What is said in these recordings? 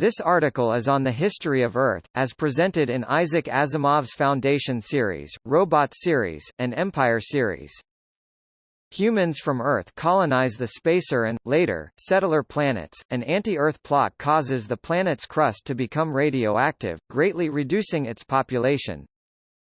This article is on the history of Earth, as presented in Isaac Asimov's Foundation series, Robot series, and Empire series. Humans from Earth colonize the spacer and, later, settler planets. An anti-Earth plot causes the planet's crust to become radioactive, greatly reducing its population.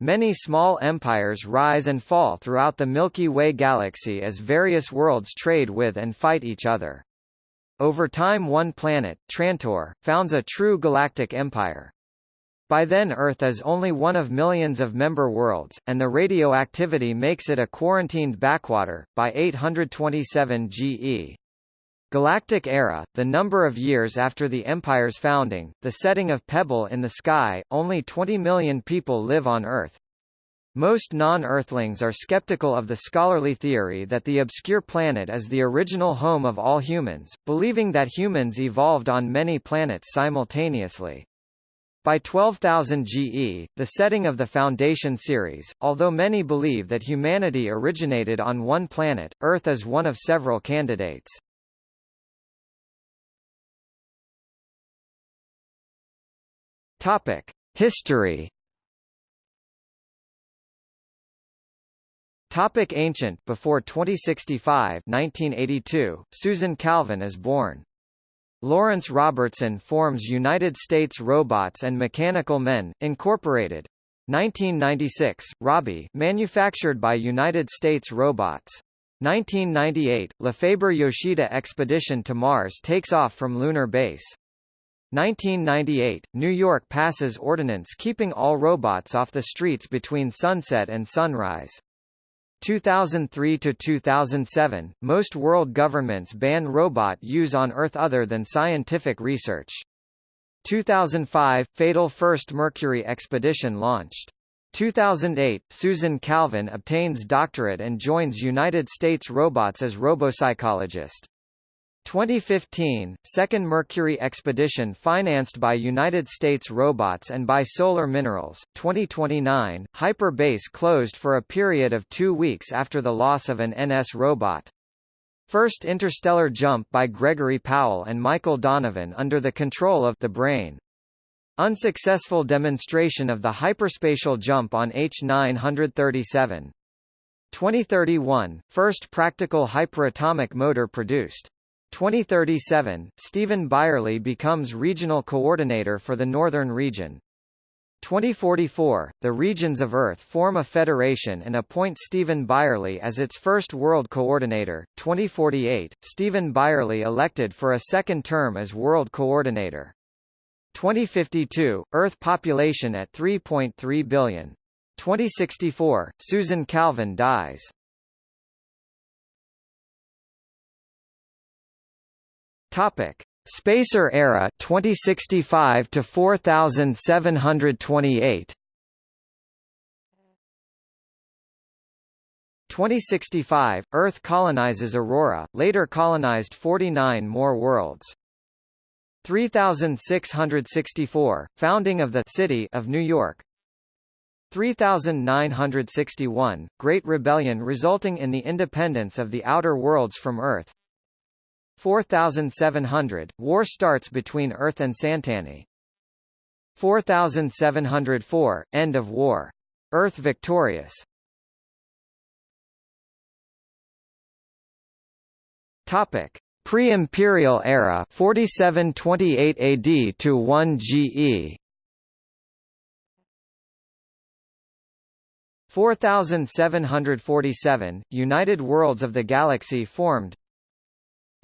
Many small empires rise and fall throughout the Milky Way galaxy as various worlds trade with and fight each other. Over time one planet, Trantor, founds a true galactic empire. By then Earth is only one of millions of member worlds, and the radioactivity makes it a quarantined backwater, by 827 GE. Galactic Era, the number of years after the Empire's founding, the setting of Pebble in the sky, only 20 million people live on Earth. Most non-Earthlings are skeptical of the scholarly theory that the obscure planet is the original home of all humans, believing that humans evolved on many planets simultaneously. By 12,000 GE, the setting of the Foundation series, although many believe that humanity originated on one planet, Earth is one of several candidates. History Topic ancient Before 2065 1982, Susan Calvin is born. Lawrence Robertson forms United States Robots and Mechanical Men, Incorporated. 1996, Robbie manufactured by United States Robots. 1998, Lefebvre Yoshida expedition to Mars takes off from lunar base. 1998, New York passes ordinance keeping all robots off the streets between sunset and sunrise. 2003 to 2007, most world governments ban robot use on Earth other than scientific research. 2005, fatal first Mercury expedition launched. 2008, Susan Calvin obtains doctorate and joins United States Robots as robopsychologist. 2015, second Mercury expedition financed by United States Robots and by Solar Minerals. 2029, Hyper Base closed for a period of two weeks after the loss of an NS robot. First interstellar jump by Gregory Powell and Michael Donovan under the control of the brain. Unsuccessful demonstration of the hyperspatial jump on H937. 2031, first practical hyperatomic motor produced. 2037, Stephen Byerley becomes regional coordinator for the Northern Region. 2044, the regions of Earth form a federation and appoint Stephen Byerley as its first world coordinator. 2048, Stephen Byerley elected for a second term as world coordinator. 2052, Earth population at 3.3 billion. 2064, Susan Calvin dies. Topic: Spacer era 2065 to 4728. 2065, Earth colonizes Aurora, later colonized 49 more worlds. 3664, founding of the City of New York. 3961, Great Rebellion resulting in the independence of the outer worlds from Earth. 4700, war starts between Earth and Santani. 4704, end of war. Earth victorious. Topic: Pre-imperial era 4728 AD to 1 GE. 4747 United Worlds of the Galaxy formed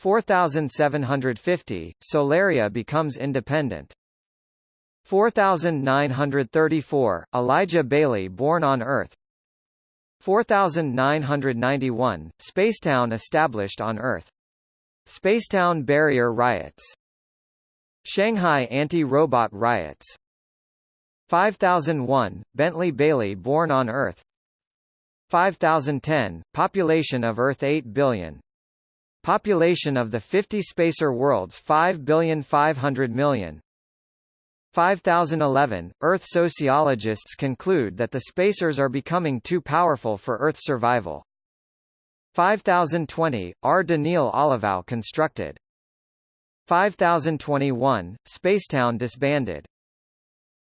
4750, Solaria becomes independent. 4934, Elijah Baley born on Earth. 4991, Spacetown established on Earth. Spacetown barrier riots. Shanghai anti-robot riots. 5001, Bentley Baley born on Earth. 5010, population of Earth 8 billion Population of the 50 spacer worlds 5,500,000,000. 5011, Earth sociologists conclude that the spacers are becoming too powerful for Earth survival. 5020, R. Daneel Olivaw constructed. 5021, Spacetown disbanded.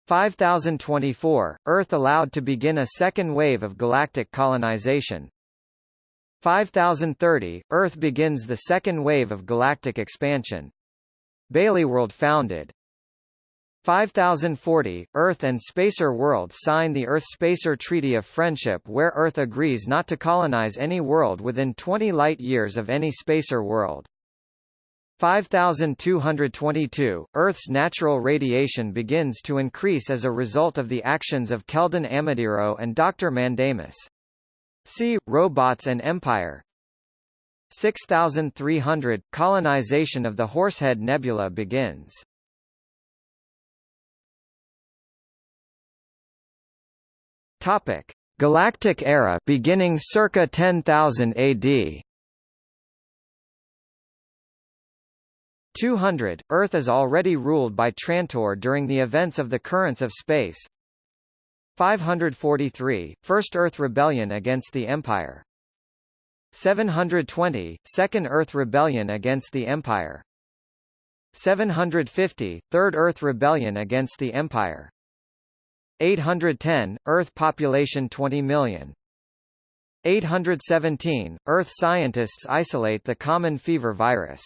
5024, Earth allowed to begin a second wave of galactic colonization. 5030, Earth begins the second wave of galactic expansion. Baleyworld founded. 5040, Earth and Spacer World sign the Earth-Spacer Treaty of Friendship where Earth agrees not to colonize any world within 20 light-years of any spacer world. 5222, Earth's natural radiation begins to increase as a result of the actions of Kelden Amadiro and Dr. Mandamus. See, Robots and Empire 6300, colonization of the Horsehead Nebula begins. Topic: Galactic Era beginning circa 10,000 AD. 200, Earth is already ruled by Trantor during the events of the Currents of Space. 543, First Earth Rebellion against the Empire. 720, Second Earth Rebellion against the Empire. 750, Third Earth Rebellion against the Empire. 810, Earth population 20 million. 817, Earth scientists isolate the common fever virus.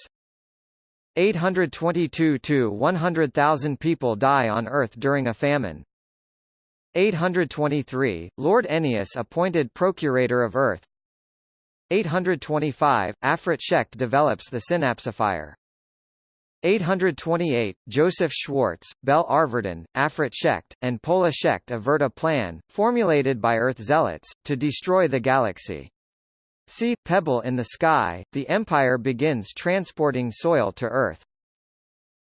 822 to 100,000 people die on Earth during a famine. 823, Lord Ennius appointed Procurator of Earth. 825, Affret Shekt develops the synapsifier. 828, Joseph Schwartz, Bel Arvardan, Affret Shekt, and Pola Shekt avert a plan, formulated by Earth zealots, to destroy the galaxy. See Pebble in the Sky, the Empire begins transporting soil to Earth.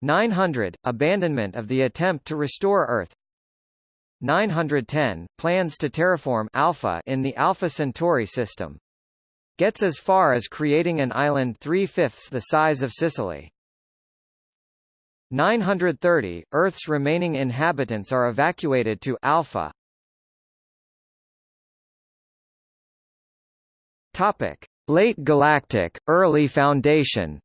900 – Abandonment of the attempt to restore Earth 910 – Plans to terraform Alpha in the Alpha Centauri system. Gets as far as creating an island three-fifths the size of Sicily. 930 – Earth's remaining inhabitants are evacuated to Alpha. Topic: Late Galactic, Early Foundation.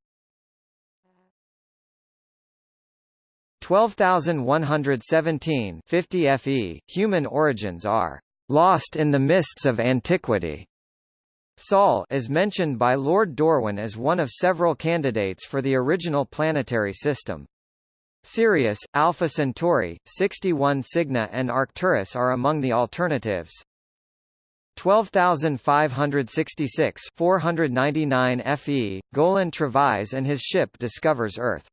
12117 50 FE, human origins are lost in the mists of antiquity. Sol is mentioned by Lord Dorwin as one of several candidates for the original planetary system. Sirius, Alpha Centauri, 61 Cygni and Arcturus are among the alternatives. 12,566 499 FE, Golan Trevise and his ship discovers Earth.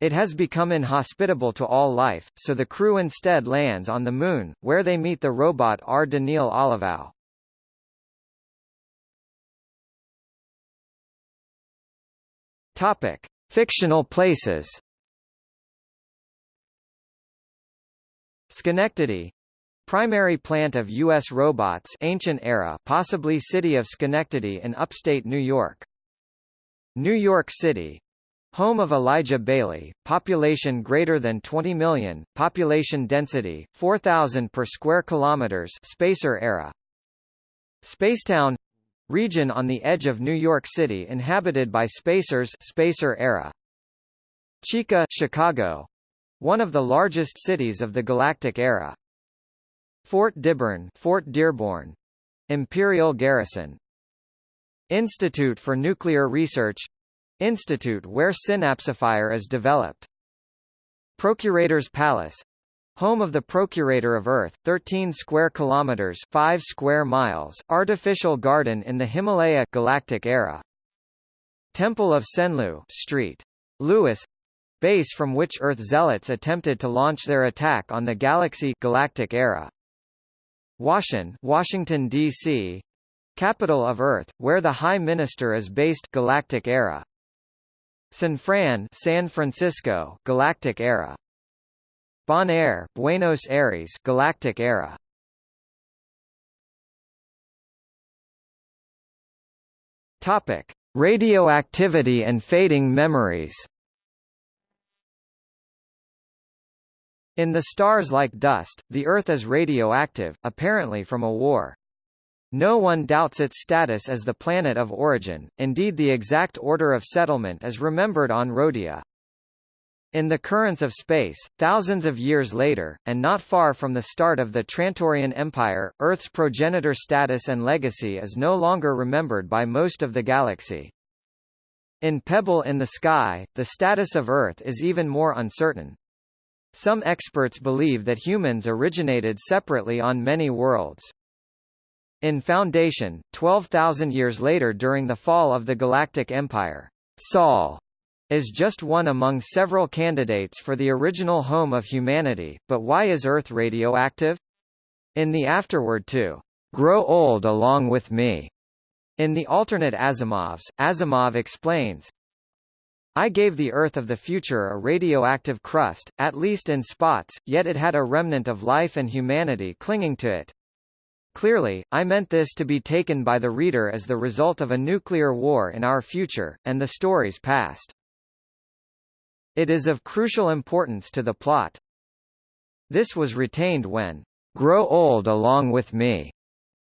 It has become inhospitable to all life, so the crew instead lands on the Moon, where they meet the robot R. Daneel Olivaw. Topic: Fictional places. Schenectady, Primary plant of U.S. robots ancient era possibly city of Schenectady in upstate New York. New York City Home of Elijah Baley, population greater than 20 million, population density 4,000 per square kilometers spacer era. Spacetown region on the edge of New York City inhabited by spacers spacer era. Chica Chicago, one of the largest cities of the galactic era. Fort Dibburn Fort Dearborn. Imperial Garrison Institute for Nuclear Research Institute where Synapsifier is developed Procurator's Palace Home of the Procurator of Earth, 13 square kilometers, 5 square miles, artificial garden in the Himalaya galactic era. Temple of Senlu, Street. Louis, base from which Earth zealots attempted to launch their attack on the galaxy galactic era. Washington, Washington D.C. Capital of Earth, where the High Minister is based Galactic Era. San Fran, San Francisco, Galactic Era. Bonaire, Buenos Aires, Galactic Era. Topic: Radioactivity and fading memories. In the stars like dust, the Earth is radioactive, apparently from a war. No one doubts its status as the planet of origin, indeed the exact order of settlement is remembered on Rhodia. In the currents of space, thousands of years later, and not far from the start of the Trantorian Empire, Earth's progenitor status and legacy is no longer remembered by most of the galaxy. In Pebble in the Sky, the status of Earth is even more uncertain. Some experts believe that humans originated separately on many worlds. In Foundation, 12,000 years later during the fall of the Galactic Empire, Sol is just one among several candidates for the original home of humanity, but why is Earth radioactive? In the afterword to Grow Old Along With Me, in the alternate Asimovs, Asimov explains, I gave the Earth of the future a radioactive crust, at least in spots, yet it had a remnant of life and humanity clinging to it. Clearly, I meant this to be taken by the reader as the result of a nuclear war in our future, and the story's past. It is of crucial importance to the plot. This was retained when Grow Old Along With Me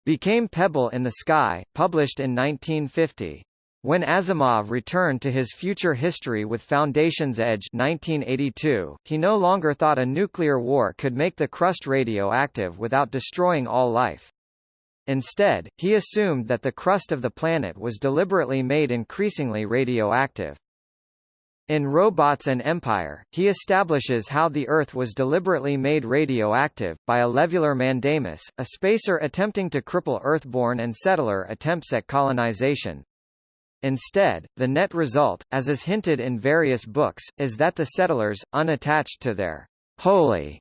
became Pebble in the Sky, published in 1950. When Asimov returned to his future history with Foundation's Edge 1982, he no longer thought a nuclear war could make the crust radioactive without destroying all life. Instead, he assumed that the crust of the planet was deliberately made increasingly radioactive. In Robots and Empire, he establishes how the Earth was deliberately made radioactive, by a levular mandamus, a spacer attempting to cripple Earthborn and settler attempts at colonization. Instead, the net result, as is hinted in various books, is that the settlers, unattached to their holy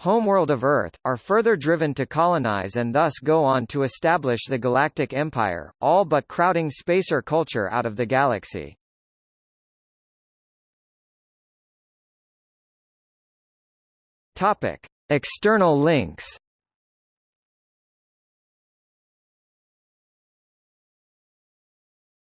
homeworld of Earth, are further driven to colonize and thus go on to establish the Galactic Empire, all but crowding spacer culture out of the galaxy. Topic: External links.